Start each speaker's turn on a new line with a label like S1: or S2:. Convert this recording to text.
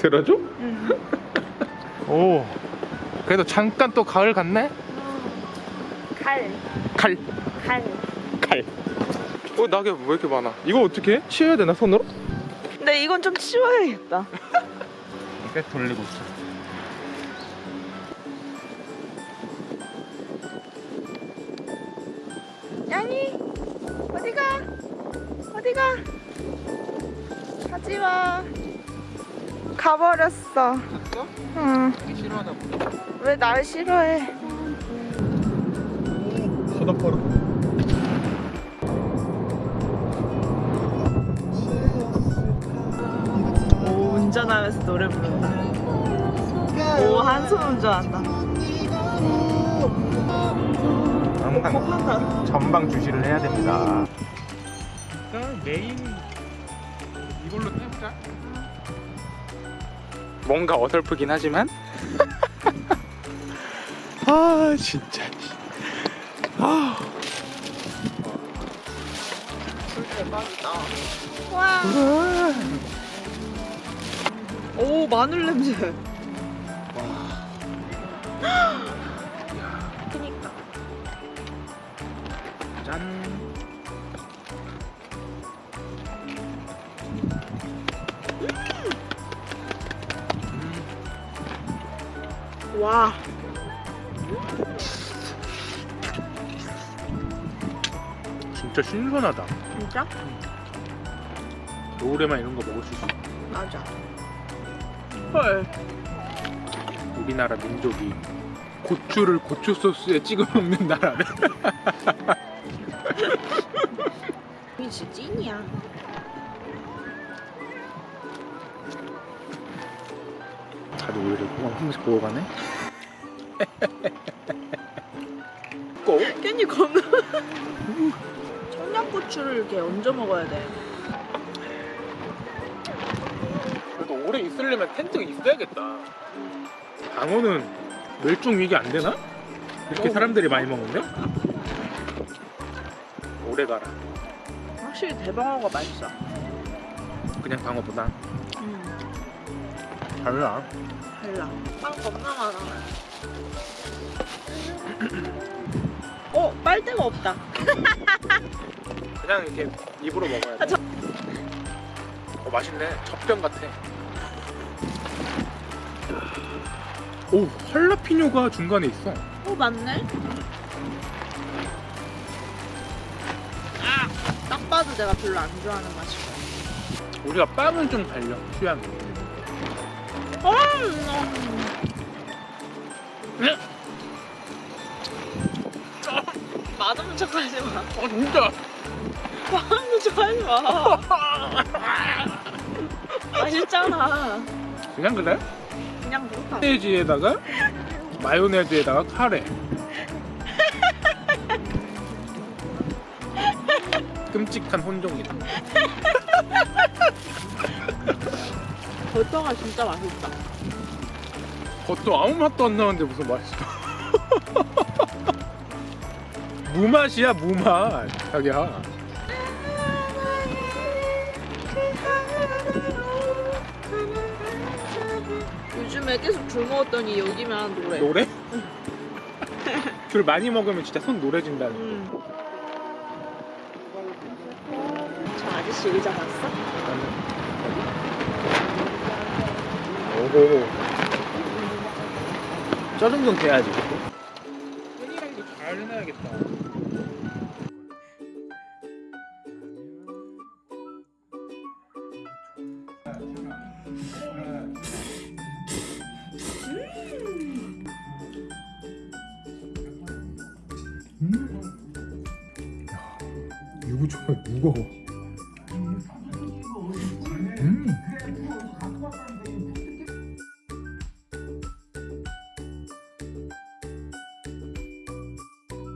S1: 들어줘?
S2: 응.
S1: 오 그래도 잠깐 또 가을 같네?
S2: 칼.
S1: 칼
S2: 칼.
S1: 칼. 어 낙엽 왜 이렇게 많아? 이거 어떻게 해? 치워야 되나 손으로?
S2: 근데 이건 좀 치워야겠다.
S1: 이게 돌리고 있어.
S2: 양이 어디가? 어디가? 가지마. 가버렸어.
S1: 갔어?
S2: 응.
S1: 이게 싫어하나 보다.
S2: 왜날 싫어해?
S1: 바닷바로.
S2: 오 운전하면서 노래 부른다. 오 한손 운전한다.
S1: 항상. 전방 주시를 해야 됩니다. 일단 메인 이걸로 해보자. 뭔가 어설프긴 하지만. 아 진짜. 아.
S2: 대박이다. 와. 오 마늘 냄새. 와.
S1: 진짜 신선하다.
S2: 진짜?
S1: 겨울에만 이런 거 먹을 수 있어.
S2: 맞아. 헐.
S1: 우리나라 민족이 고추를 고추 소스에 찍어 먹는 나라래.
S2: 이게 진짜 찐이야.
S1: 다들 우리를 한 번씩 보고 가네. 꼭
S2: 깻잎 겁나. 청양고추를 이렇게 얹어 먹어야 돼.
S1: 그래도 오래 있으려면 텐트가 있어야겠다. 방어는 멸종 위기 안 되나? 이렇게
S2: 어.
S1: 사람들이 많이 먹는데? 오래 가라.
S2: 확실히 대방어가 맛있어.
S1: 그냥 방어보다
S2: 음,
S1: 달라.
S2: 달라. 빵 겁나 많아. 어, 빨대가 없다.
S1: 그냥 이렇게 입으로 먹어야 돼.
S2: 아, 저-
S1: 어 맛있네. 젖병 같아. 오 할라피뇨가 중간에 있어.
S2: 어, 맞네. 아, 딱 봐도 내가 별로 안 좋아하는 맛이고.
S1: 우리가 빵은 좀 달려 취향이.
S2: 맛없는 척 하지 마.
S1: 어 진짜.
S2: 맛없는 척 하지 마. 맛있잖아.
S1: 그냥 그래?
S2: 그냥 그렇다.
S1: 마요네즈에다가 마요네즈에다가 카레. 끔찍한 혼종이다.
S2: 버터가 진짜 맛있다.
S1: 겉도 아무 맛도 안 나는데 무슨 맛있어? 무맛이야 무맛 자기야.
S2: 요즘에 계속 줄 먹었더니 여기만 노래.
S1: 노래? 귤 많이 먹으면 진짜 손 노래진다는.
S2: 음. 저 아저씨 의자 봤어?
S1: 오호. 저 정도는 돼야지. 끈이랑도 잘 해놔야겠다. 음. 야, 이거 정말 무거워.